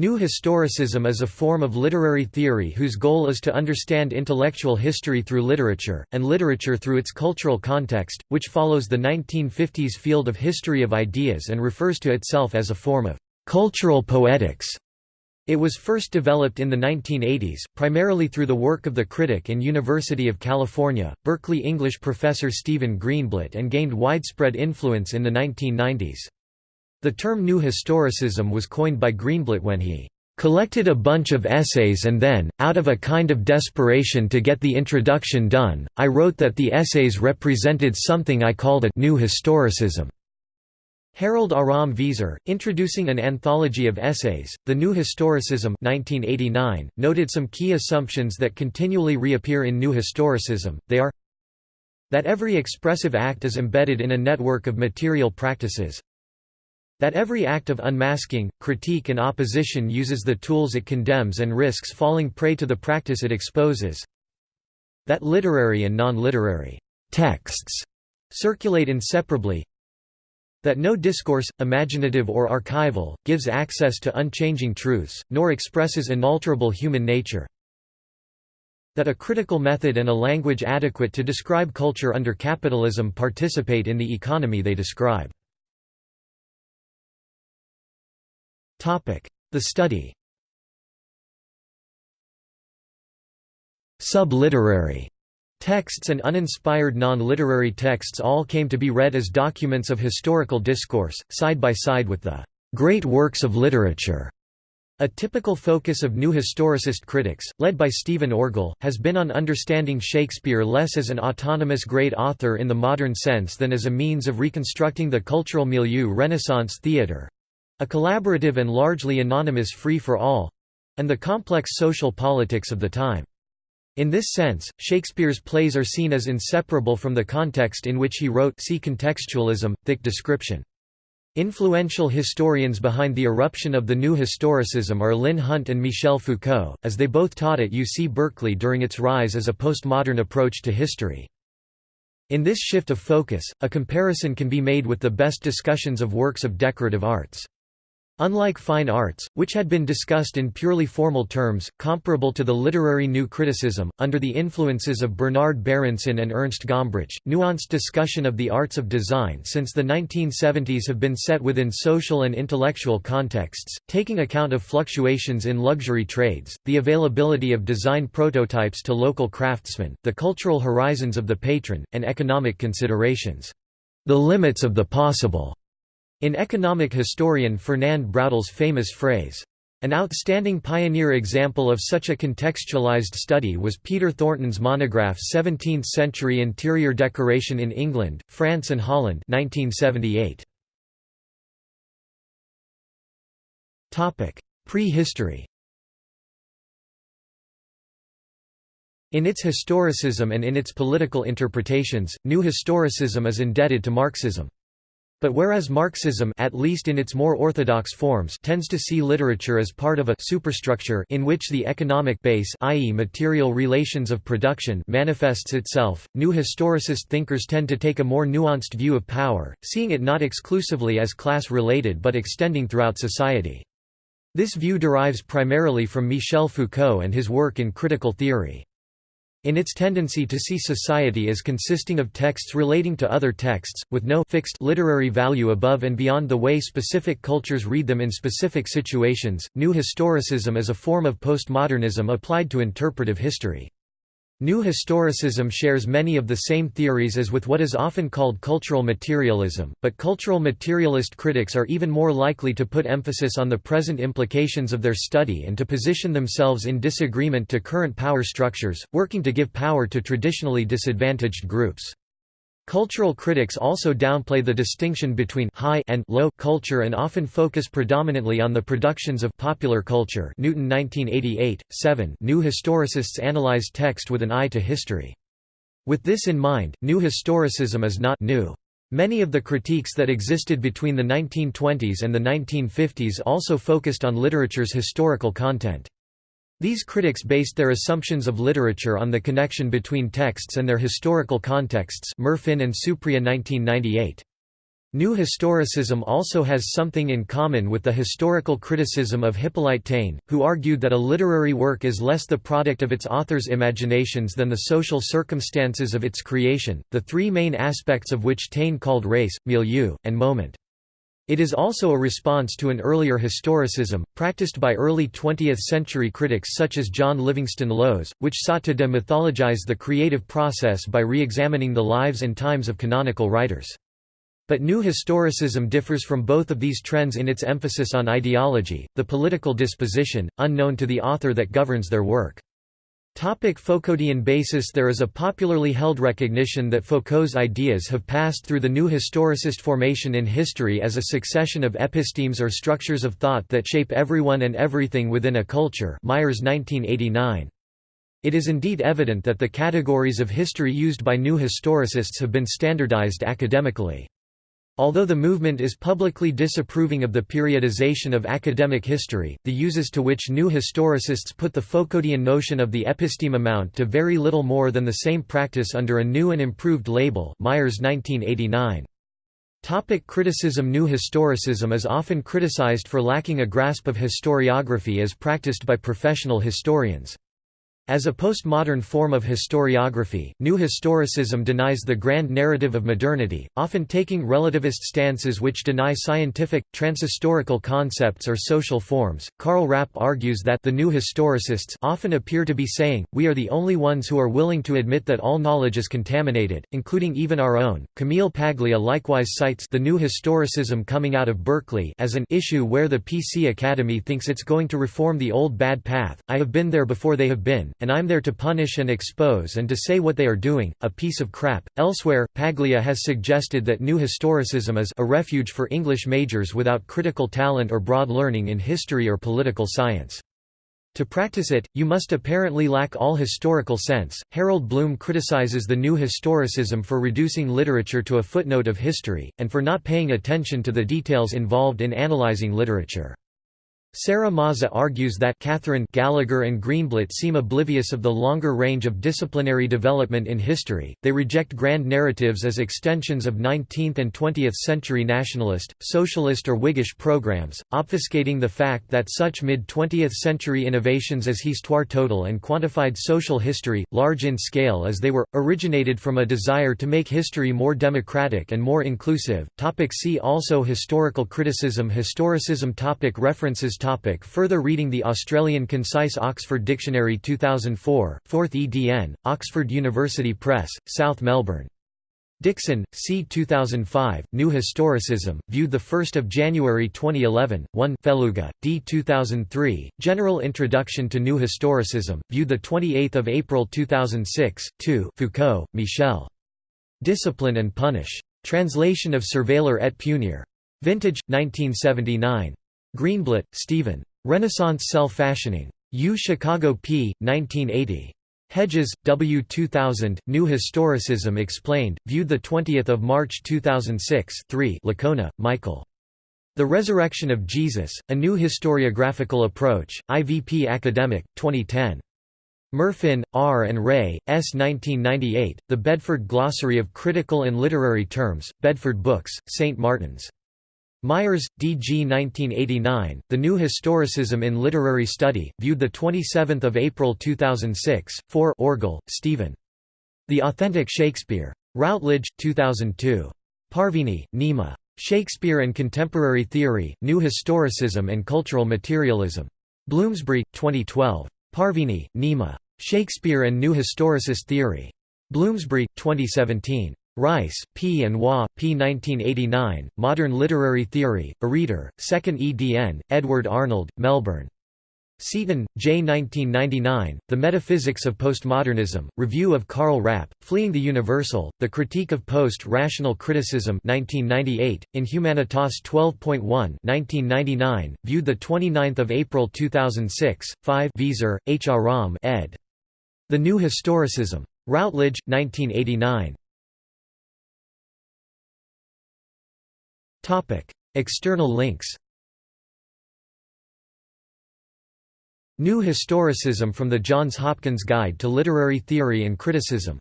New Historicism is a form of literary theory whose goal is to understand intellectual history through literature, and literature through its cultural context, which follows the 1950s field of history of ideas and refers to itself as a form of cultural poetics. It was first developed in the 1980s, primarily through the work of the critic and University of California, Berkeley English professor Stephen Greenblatt and gained widespread influence in the 1990s. The term New Historicism was coined by Greenblatt when he collected a bunch of essays and then, out of a kind of desperation to get the introduction done, I wrote that the essays represented something I called a new historicism. Harold Aram Veeser, introducing an anthology of essays, The New Historicism 1989, noted some key assumptions that continually reappear in New Historicism, they are that every expressive act is embedded in a network of material practices, that every act of unmasking, critique and opposition uses the tools it condemns and risks falling prey to the practice it exposes. That literary and non-literary texts circulate inseparably. That no discourse, imaginative or archival, gives access to unchanging truths, nor expresses inalterable human nature. That a critical method and a language adequate to describe culture under capitalism participate in the economy they describe. The study. Subliterary texts and uninspired non-literary texts all came to be read as documents of historical discourse, side by side with the great works of literature. A typical focus of new historicist critics, led by Stephen Orgel, has been on understanding Shakespeare less as an autonomous great author in the modern sense than as a means of reconstructing the cultural milieu Renaissance theatre, a collaborative and largely anonymous free-for-all—and the complex social politics of the time. In this sense, Shakespeare's plays are seen as inseparable from the context in which he wrote see contextualism, thick description. Influential historians behind the eruption of the New Historicism are Lynn Hunt and Michel Foucault, as they both taught at UC Berkeley during its rise as a postmodern approach to history. In this shift of focus, a comparison can be made with the best discussions of works of decorative arts. Unlike fine arts, which had been discussed in purely formal terms, comparable to the literary new criticism, under the influences of Bernard Berenson and Ernst Gombrich, nuanced discussion of the arts of design since the 1970s have been set within social and intellectual contexts, taking account of fluctuations in luxury trades, the availability of design prototypes to local craftsmen, the cultural horizons of the patron, and economic considerations. The limits of the possible in economic historian Fernand Braudel's famous phrase, an outstanding pioneer example of such a contextualized study was Peter Thornton's monograph 17th-century interior decoration in England, France and Holland 1978. Prehistory In its historicism and in its political interpretations, New Historicism is indebted to Marxism. But whereas Marxism at least in its more orthodox forms tends to see literature as part of a superstructure in which the economic base i.e. material relations of production manifests itself, new historicist thinkers tend to take a more nuanced view of power, seeing it not exclusively as class-related but extending throughout society. This view derives primarily from Michel Foucault and his work in critical theory. In its tendency to see society as consisting of texts relating to other texts, with no fixed literary value above and beyond the way specific cultures read them in specific situations, New Historicism is a form of postmodernism applied to interpretive history. New Historicism shares many of the same theories as with what is often called cultural materialism, but cultural materialist critics are even more likely to put emphasis on the present implications of their study and to position themselves in disagreement to current power structures, working to give power to traditionally disadvantaged groups. Cultural critics also downplay the distinction between high and low culture and often focus predominantly on the productions of popular culture Newton 1988, 7 New historicists analyze text with an eye to history. With this in mind, new historicism is not new. Many of the critiques that existed between the 1920s and the 1950s also focused on literature's historical content. These critics based their assumptions of literature on the connection between texts and their historical contexts Murfin and Supryia 1998. New historicism also has something in common with the historical criticism of Hippolyte Taine, who argued that a literary work is less the product of its author's imaginations than the social circumstances of its creation, the three main aspects of which Taine called race, milieu, and moment. It is also a response to an earlier historicism, practiced by early 20th-century critics such as John Livingston Lowes, which sought to demythologize the creative process by re-examining the lives and times of canonical writers. But New Historicism differs from both of these trends in its emphasis on ideology, the political disposition, unknown to the author that governs their work. Topic Foucauldian basis There is a popularly held recognition that Foucault's ideas have passed through the new historicist formation in history as a succession of epistemes or structures of thought that shape everyone and everything within a culture Myers 1989. It is indeed evident that the categories of history used by new historicists have been standardized academically. Although the movement is publicly disapproving of the periodization of academic history, the uses to which new historicists put the Foucauldian notion of the episteme amount to very little more than the same practice under a new and improved label Myers 1989. Topic criticism New historicism is often criticized for lacking a grasp of historiography as practiced by professional historians. As a postmodern form of historiography, New Historicism denies the grand narrative of modernity, often taking relativist stances which deny scientific, transhistorical concepts or social forms. Carl Rapp argues that the New Historicists often appear to be saying, we are the only ones who are willing to admit that all knowledge is contaminated, including even our own. Camille Paglia likewise cites the New Historicism coming out of Berkeley as an issue where the PC Academy thinks it's going to reform the old bad path. I have been there before they have been, and I'm there to punish and expose and to say what they are doing, a piece of crap. Elsewhere, Paglia has suggested that new historicism is a refuge for English majors without critical talent or broad learning in history or political science. To practice it, you must apparently lack all historical sense. Harold Bloom criticizes the new historicism for reducing literature to a footnote of history, and for not paying attention to the details involved in analyzing literature. Sarah Maza argues that Catherine Gallagher and Greenblatt seem oblivious of the longer range of disciplinary development in history, they reject grand narratives as extensions of 19th and 20th century nationalist, socialist or Whiggish programs, obfuscating the fact that such mid-20th century innovations as histoire total and quantified social history, large in scale as they were, originated from a desire to make history more democratic and more inclusive. Topic see also Historical criticism Historicism topic References Topic further reading The Australian Concise Oxford Dictionary 2004, 4th edn., Oxford University Press, South Melbourne. Dixon, C. 2005, New Historicism, viewed the 1 January 2011, 1 Felluga, D. 2003, General Introduction to New Historicism, viewed 28 April 2006, 2 Foucault, Michel. Discipline and Punish. Translation of Surveiller et Punir. Vintage, 1979. Greenblatt, Stephen. Renaissance Self-Fashioning. U. Chicago P. 1980. Hedges, W. 2000, New Historicism Explained, viewed 20 March 2006 3 Licona, Michael. The Resurrection of Jesus, A New Historiographical Approach, IVP Academic, 2010. Murfin, R. and Ray, S. 1998, The Bedford Glossary of Critical and Literary Terms, Bedford Books, St. Martin's. Myers, D. G. 1989, The New Historicism in Literary Study, viewed 27 April 2006, 4 Orgel, Stephen. The Authentic Shakespeare. Routledge, 2002. Parvini, Nima. Shakespeare and Contemporary Theory, New Historicism and Cultural Materialism. Bloomsbury, 2012. Parvini, Nima. Shakespeare and New Historicist Theory. Bloomsbury, 2017. Rice, P. and Waugh, P. 1989, Modern Literary Theory, A Reader, 2nd edn., Edward Arnold, Melbourne. Seaton, J. 1999, The Metaphysics of Postmodernism, Review of Carl Rapp, Fleeing the Universal, The Critique of Post-Rational Criticism 1998, in Humanitas 12.1 1999, viewed 29 April 2006, 5 Veeser, H. Aram ed. The New Historicism. Routledge, 1989. External links New Historicism from the Johns Hopkins Guide to Literary Theory and Criticism